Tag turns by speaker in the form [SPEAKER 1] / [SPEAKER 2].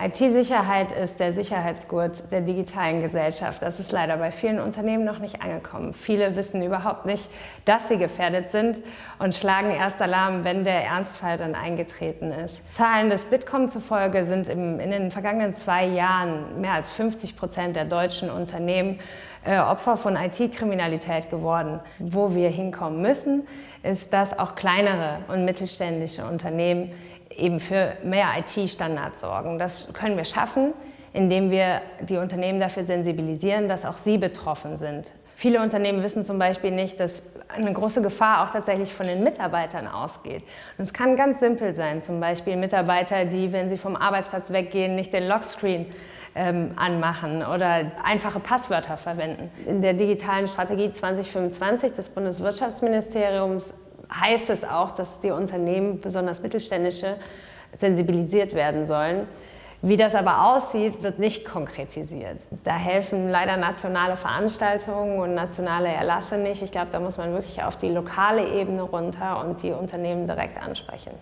[SPEAKER 1] IT-Sicherheit ist der Sicherheitsgurt der digitalen Gesellschaft. Das ist leider bei vielen Unternehmen noch nicht angekommen. Viele wissen überhaupt nicht, dass sie gefährdet sind und schlagen erst Alarm, wenn der Ernstfall dann eingetreten ist. Zahlen des Bitkom zufolge sind im, in den vergangenen zwei Jahren mehr als 50 Prozent der deutschen Unternehmen äh, Opfer von IT-Kriminalität geworden. Wo wir hinkommen müssen, ist, dass auch kleinere und mittelständische Unternehmen eben für mehr IT-Standards sorgen. Das können wir schaffen, indem wir die Unternehmen dafür sensibilisieren, dass auch sie betroffen sind. Viele Unternehmen wissen zum Beispiel nicht, dass eine große Gefahr auch tatsächlich von den Mitarbeitern ausgeht. Und es kann ganz simpel sein, zum Beispiel Mitarbeiter, die, wenn sie vom Arbeitsplatz weggehen, nicht den Lockscreen ähm, anmachen oder einfache Passwörter verwenden. In der digitalen Strategie 2025 des Bundeswirtschaftsministeriums heißt es auch, dass die Unternehmen, besonders mittelständische, sensibilisiert werden sollen. Wie das aber aussieht, wird nicht konkretisiert. Da helfen leider nationale Veranstaltungen und nationale Erlasse nicht. Ich glaube, da muss man wirklich auf die lokale Ebene runter und die Unternehmen direkt ansprechen.